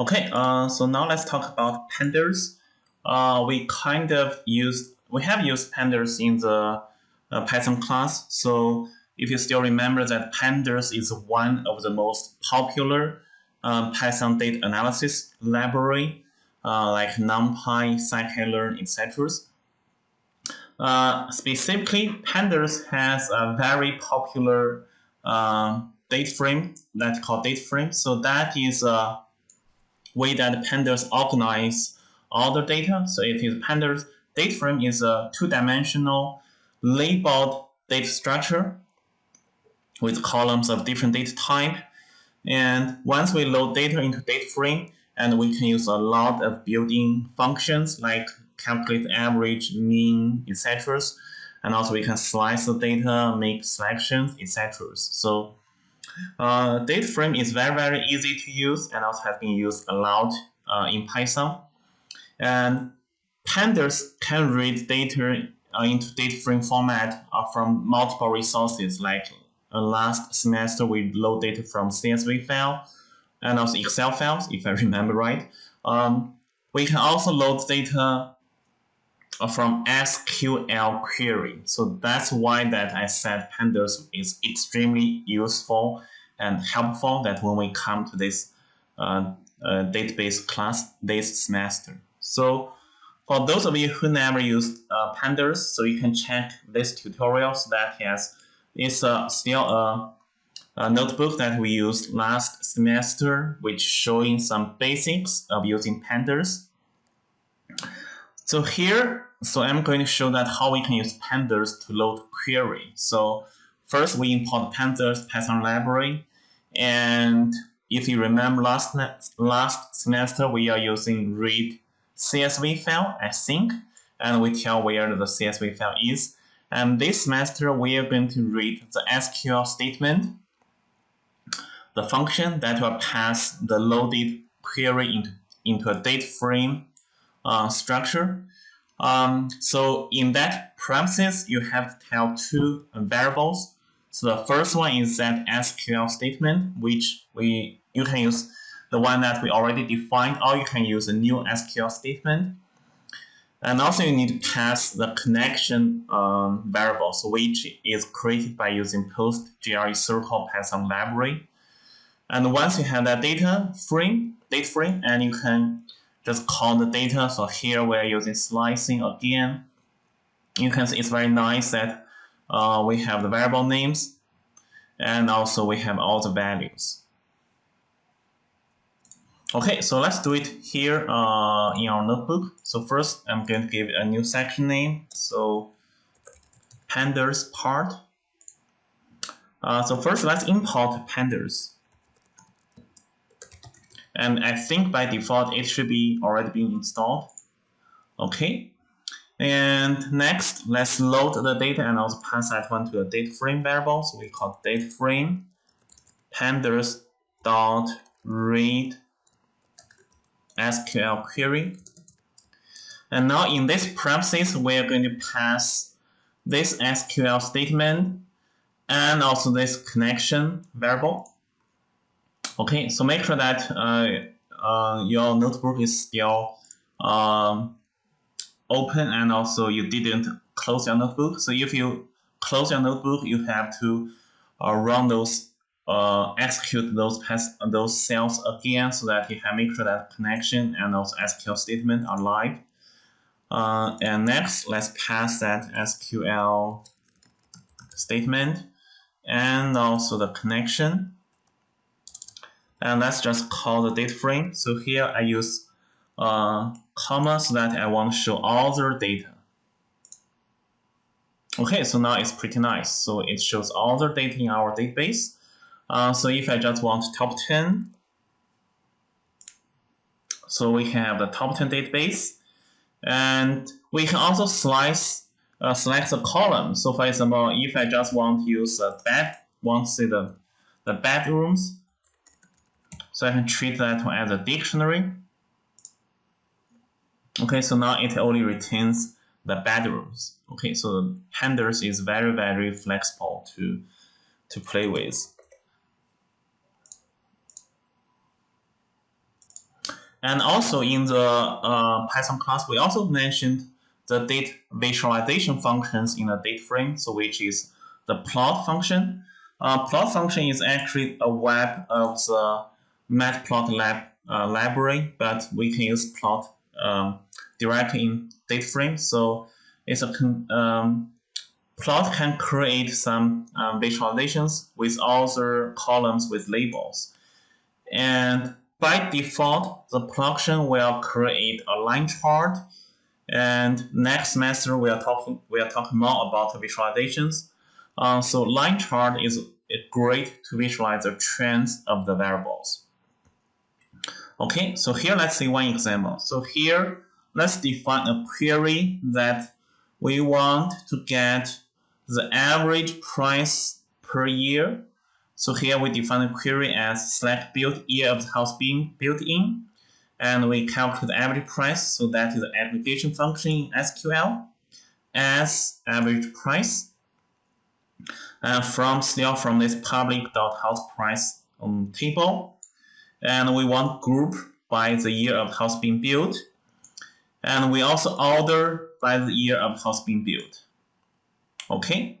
Okay, uh, so now let's talk about pandas. Uh, we kind of use we have used pandas in the uh, Python class. So if you still remember that pandas is one of the most popular um, Python data analysis library, uh, like NumPy, scikit-learn, etc. Uh, specifically, pandas has a very popular uh, data frame that's called data frame. So that is a way that pandas organize all the data. So it is pandas data frame is a two-dimensional labeled data structure with columns of different data type. And once we load data into data frame, and we can use a lot of built-in functions like calculate average, mean, etc. And also we can slice the data, make selections, etc. So uh, data frame is very, very easy to use and also has been used a lot uh, in Python. And pandas can read data uh, into data frame format uh, from multiple resources. Like uh, last semester, we load data from CSV file and also Excel files, if I remember right. Um, we can also load data uh, from SQL query. So that's why that I said pandas is extremely useful and helpful that when we come to this uh, uh, database class this semester. So for those of you who never used uh, pandas, so you can check this tutorial so that yes, it's uh, still a, a, notebook that we used last semester, which showing some basics of using pandas. So here, so I'm going to show that how we can use pandas to load query. So first we import pandas Python library, and if you remember last last semester, we are using read CSV file, I think, and we tell where the CSV file is. And this semester, we are going to read the SQL statement, the function that will pass the loaded query into, into a data frame uh, structure. Um, so in that premises, you have to tell two variables. So the first one is that SQL statement, which we you can use the one that we already defined, or you can use a new SQL statement. And also you need to pass the connection um, variables, which is created by using PostgreSQL Python library. And once you have that data frame, data frame, and you can just call the data. So here we're using slicing again. You can see it's very nice that uh, we have the variable names, and also we have all the values. Okay, so let's do it here uh, in our notebook. So first, I'm going to give a new section name. So pandas part. Uh, so first, let's import pandas. And I think by default, it should be already being installed. Okay. And next, let's load the data and also pass that one to a data frame variable. So we call data frame pandas dot read SQL query. And now in this premises, we're going to pass this SQL statement and also this connection variable. Okay, so make sure that uh, uh, your notebook is still um, open and also you didn't close your notebook. So if you close your notebook, you have to uh, run those uh, execute those those cells again so that you can make sure that connection and those SQL statement are live. Uh, and next, let's pass that SQL statement and also the connection. And let's just call the data frame. So here I use uh, comma so that I want to show all the data. Okay, so now it's pretty nice. So it shows all the data in our database. Uh, so if I just want top 10, so we have the top 10 database. And we can also slice, uh, select the column. So for example, if I just want to use a bed, want to see the, the bedrooms, so I can treat that one as a dictionary. Okay, so now it only retains the bedrooms. Okay, so pandas is very, very flexible to, to play with. And also in the uh, Python class, we also mentioned the date visualization functions in a date frame, so which is the plot function. Uh, plot function is actually a web of the matplotlib uh, library, but we can use plot um, directly in date frame. So it's a um, plot can create some um, visualizations with other columns with labels. And by default, the function will create a line chart. And next semester, we are talking we are talking more about visualizations. Uh, so line chart is great to visualize the trends of the variables. Okay, so here let's see one example. So here, let's define a query that we want to get the average price per year. So here we define the query as select built year of the house being built in, and we calculate the average price. So that is the aggregation function in SQL as average price. And from still from this public dot house price um, table, and we want group by the year of house being built, and we also order by the year of house being built. Okay.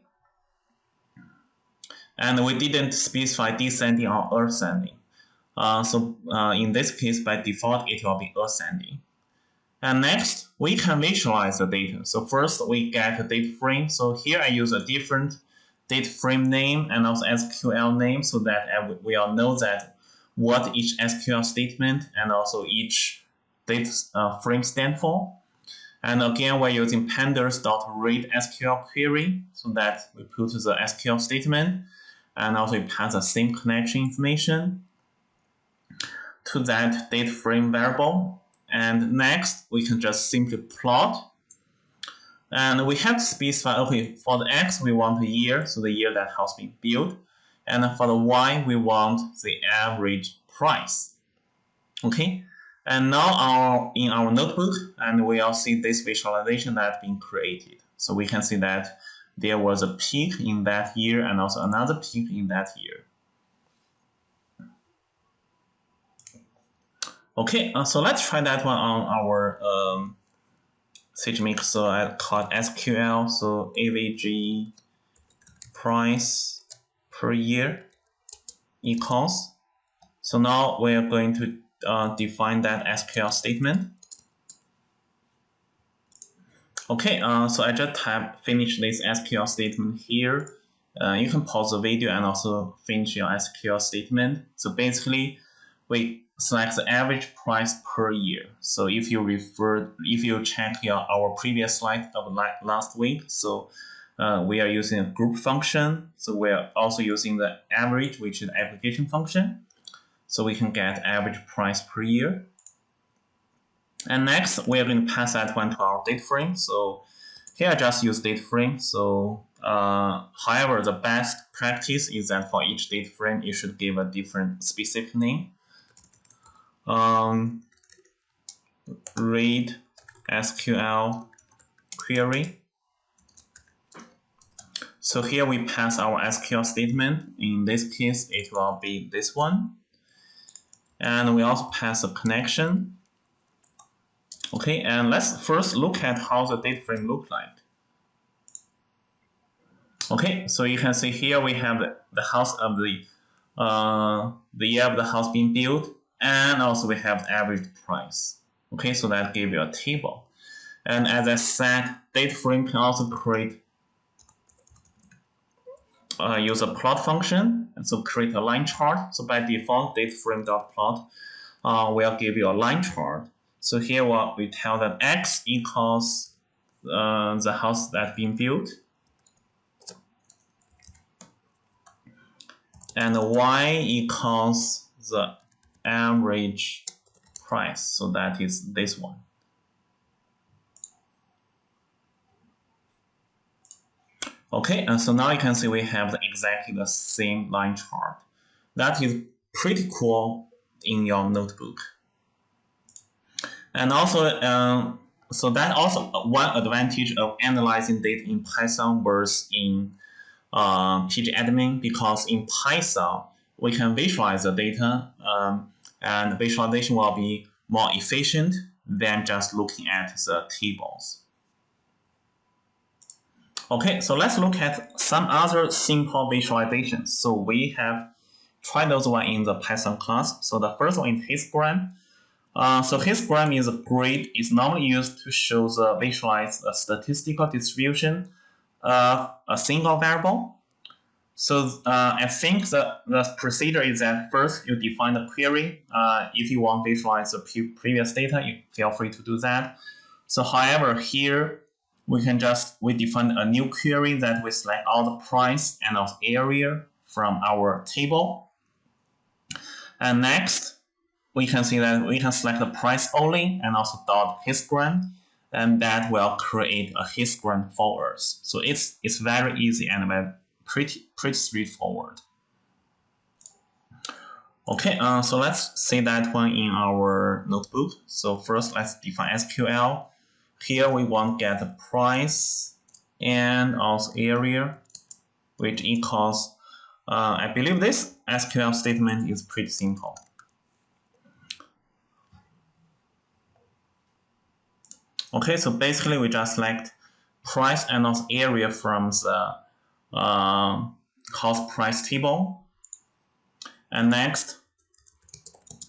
And we didn't specify descending or ascending. Uh, so uh, in this case, by default, it will be ascending. And next, we can visualize the data. So first, we get a data frame. So here I use a different data frame name and also SQL name so that we all know that what each SQL statement and also each data uh, frame stand for. And again, we're using pandas.read SQL query so that we put the SQL statement and also it has the same connection information to that data frame variable. And next, we can just simply plot. And we have to specify, okay, for the X, we want a year, so the year that house being built. And for the Y, we want the average price. Okay, and now our in our notebook, and we all see this visualization that's been created. So we can see that there was a peak in that year and also another peak in that year. Okay, uh, so let's try that one on our um, SageMaker. So I call it SQL. So AVG price per year equals. So now we are going to uh, define that SQL statement. Okay, uh, so I just have finished this SQL statement here. Uh, you can pause the video and also finish your SQL statement. So basically, we select the average price per year. So if you refer, if you check your, our previous slide of last week, so uh, we are using a group function. So we are also using the average, which is aggregation function so we can get average price per year. And next, we are going to pass that one to our data frame. So here I just use data frame. So uh, however, the best practice is that for each data frame, you should give a different specific name. Um, read SQL query. So here we pass our SQL statement. In this case, it will be this one. And we also pass a connection. Okay, and let's first look at how the data frame look like. Okay, so you can see here we have the, house of the uh, the year of the house being built, and also we have the average price. Okay, so that gives you a table. And as I said, data frame can also create uh, use a plot function and so create a line chart. So by default, dateframe.plot uh, will give you a line chart. So here what we tell that x equals uh, the house that's being built, and y equals the average price. So that is this one. Okay, and so now you can see we have exactly the same line chart. That is pretty cool in your notebook. And also, um, so that also one advantage of analyzing data in Python versus in uh, pgadmin because in Python we can visualize the data um, and visualization will be more efficient than just looking at the tables. Okay, so let's look at some other simple visualizations. So we have tried those one in the Python class. So the first one is histogram. Uh, so histogram is a grid. It's normally used to show the visualize the statistical distribution of a single variable. So uh, I think the, the procedure is that first you define the query. Uh, if you want to visualize the previous data, you feel free to do that. So however, here we can just, we define a new query that we select all the price and of area from our table. And next, we can see that we can select the price only and also dot histogram and that will create a histogram for us. So it's it's very easy and pretty pretty straightforward. Okay, uh, so let's see that one in our notebook. So first, let's define SQL. Here we want get the price and also area, which equals. Uh, I believe this SQL statement is pretty simple. Okay, so basically we just select price and also area from the uh, cost price table. And next,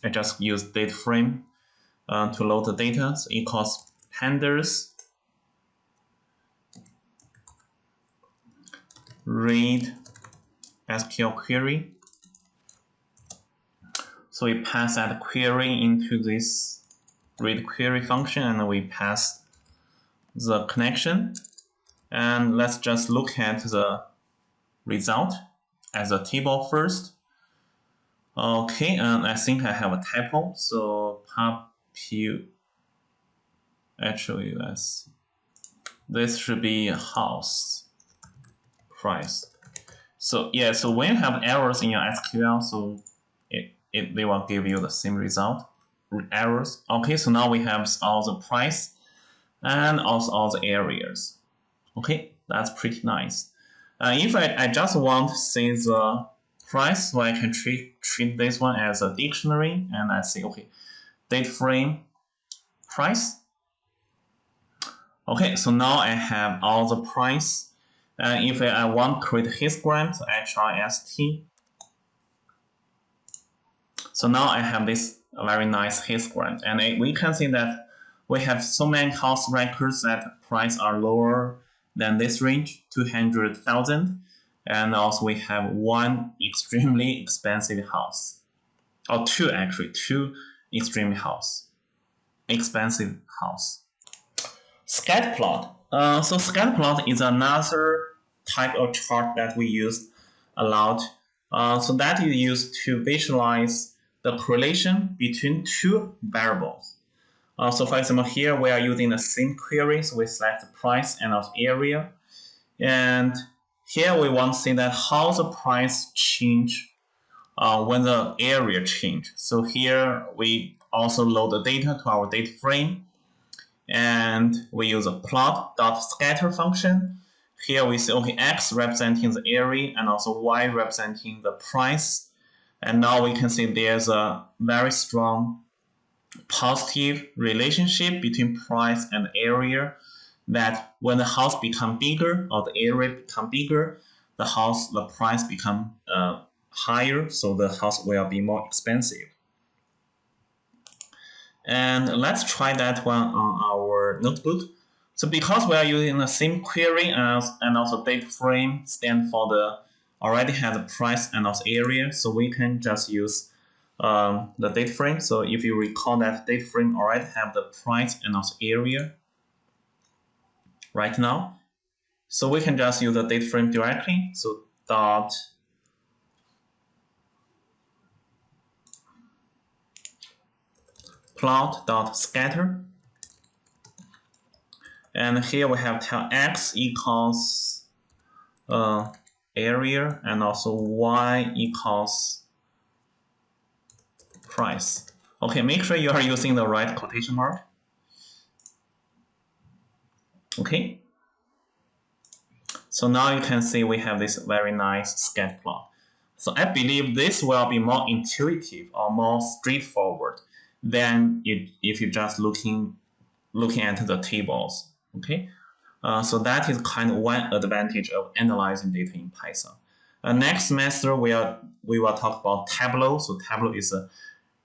I just use data frame uh, to load the data. So equals pandas read SQL query. So we pass that query into this read query function and we pass the connection. And let's just look at the result as a table first. Okay, and I think I have a typo. So popu actually let's this should be house price. So yeah, so when you have errors in your SQL, so it, it they will give you the same result errors. Okay, so now we have all the price and also all the areas. Okay, that's pretty nice. Uh, if I, I just want to see the price, so I can treat, treat this one as a dictionary and I say, okay, date frame price. Okay, so now I have all the price. And if I want to create histogram, so HRST. So now I have this very nice histogram. And we can see that we have so many house records that price are lower than this range, 200,000. And also we have one extremely expensive house, or two actually, two extremely house, expensive house. Scatter plot. Uh, so scatter plot is another type of chart that we use a lot. Uh, so that is used to visualize the correlation between two variables. Uh, so for example, here we are using the same query, so we select the price and also area. And here we want to see that how the price change uh, when the area change. So here we also load the data to our data frame. And we use a plot.scatter function. Here we see, okay, x representing the area and also y representing the price and now we can see there's a very strong positive relationship between price and area that when the house become bigger or the area become bigger, the house, the price become uh, higher, so the house will be more expensive. And let's try that one on our notebook. So because we are using the same query as, and also date frame stand for the already has a price and also area, so we can just use um, the date frame. So if you recall that date frame already have the price and also area right now. So we can just use the date frame directly. So dot plot dot scatter. And here we have tell x equals uh, area and also y equals price. Okay, make sure you are using the right quotation mark. Okay. So now you can see we have this very nice scatter plot. So I believe this will be more intuitive or more straightforward than if you're just looking looking at the tables. Okay, uh, so that is kind of one advantage of analyzing data in Python. Uh, next semester we are we will talk about Tableau. So Tableau is a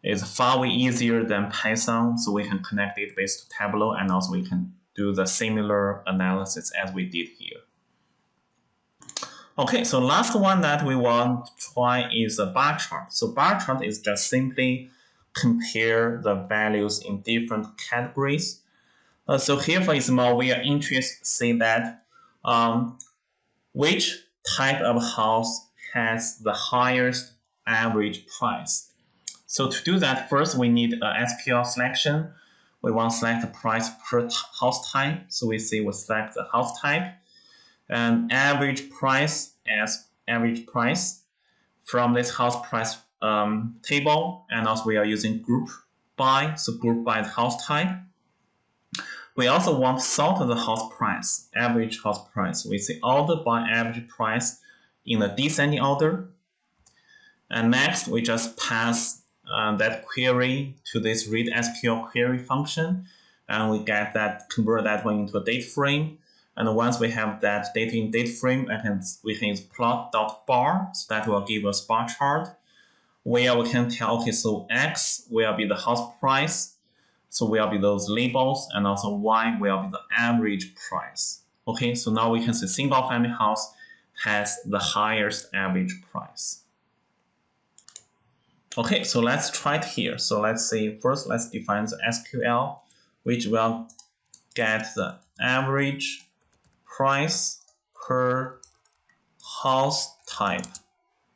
is far way easier than Python, so we can connect database to Tableau, and also we can do the similar analysis as we did here. Okay, so last one that we want to try is a bar chart. So bar chart is just simply compare the values in different categories. Uh, so here, for example, we are interested to see that um, which type of house has the highest average price. So to do that, first we need a SQL selection. We want to select the price per house type. So we say we select the house type and average price as average price from this house price um, table. And also we are using group by, so group by the house type. We also want sort the house price, average house price. We say order by average price in the descending order. And next, we just pass uh, that query to this read SQL query function, and we get that convert that one into a date frame. And once we have that data in date frame, I can, we can use plot.bar, so that will give us bar chart, where we can tell, okay, so X will be the house price, so will be those labels, and also Y will be the average price. Okay, so now we can see single family house has the highest average price. Okay, so let's try it here. So let's say first let's define the SQL, which will get the average price per house type.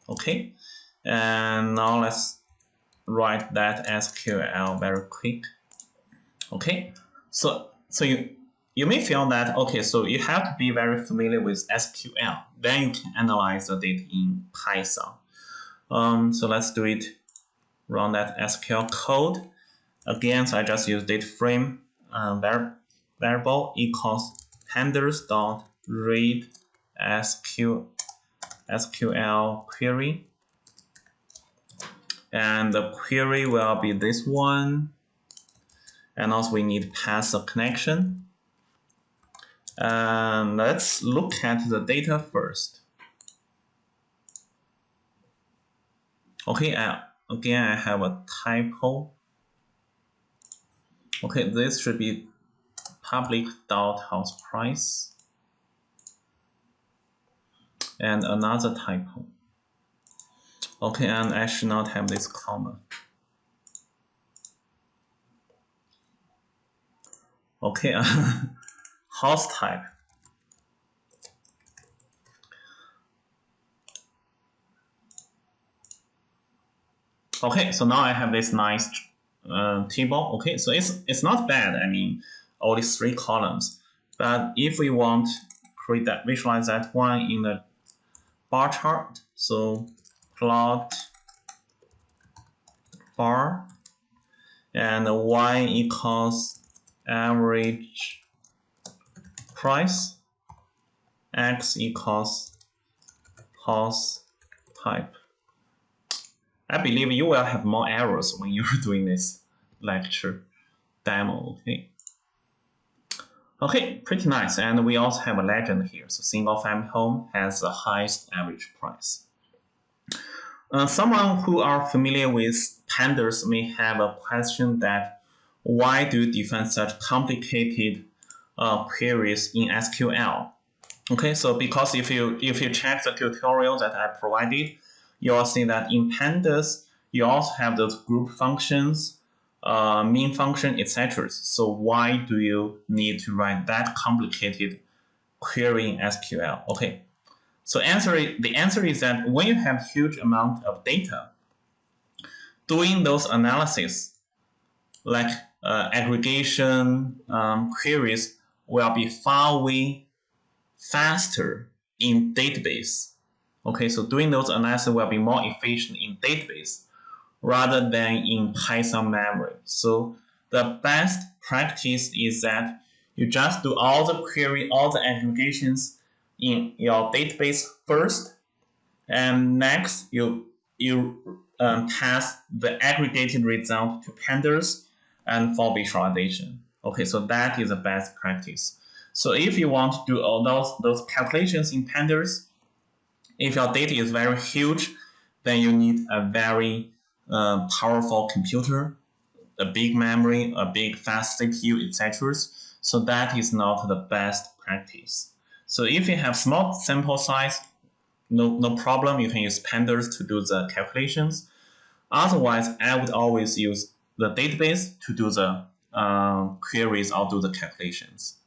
Okay, and now let's write that SQL very quick. Okay, so so you you may feel that okay, so you have to be very familiar with SQL. Then you can analyze the data in Python. Um, so let's do it run that SQL code. Again, so I just use data frame uh, variable equals pandas dot read SQL, SQL query. And the query will be this one. And also we need pass a connection. And let's look at the data first. Okay, uh, Again, I have a typo. Okay, this should be public dot house price. And another typo. Okay, and I should not have this comma. Okay, house type. Okay, so now I have this nice uh, table. Okay, so it's it's not bad. I mean, all these three columns. But if we want create that visualize that one in the bar chart, so plot bar and y equals average price, x equals house type. I believe you will have more errors when you're doing this lecture demo, okay? Okay, pretty nice. And we also have a legend here. So single family home has the highest average price. Uh, someone who are familiar with pandas may have a question that why do you define such complicated uh, queries in SQL? Okay, so because if you if you check the tutorial that I provided, you will see that in pandas, you also have those group functions, uh, main function, etc. So why do you need to write that complicated query in SQL? Okay, so answer the answer is that when you have huge amount of data, doing those analysis, like uh, aggregation um, queries, will be far way faster in database Okay, so doing those analysis will be more efficient in database rather than in Python memory. So the best practice is that you just do all the query, all the aggregations in your database first, and next you you um, pass the aggregated result to pandas and for visualization. Okay, so that is the best practice. So if you want to do all those, those calculations in pandas, if your data is very huge, then you need a very uh, powerful computer, a big memory, a big fast CPU, etc. So that is not the best practice. So if you have small sample size, no, no problem. You can use pandas to do the calculations. Otherwise, I would always use the database to do the uh, queries or do the calculations.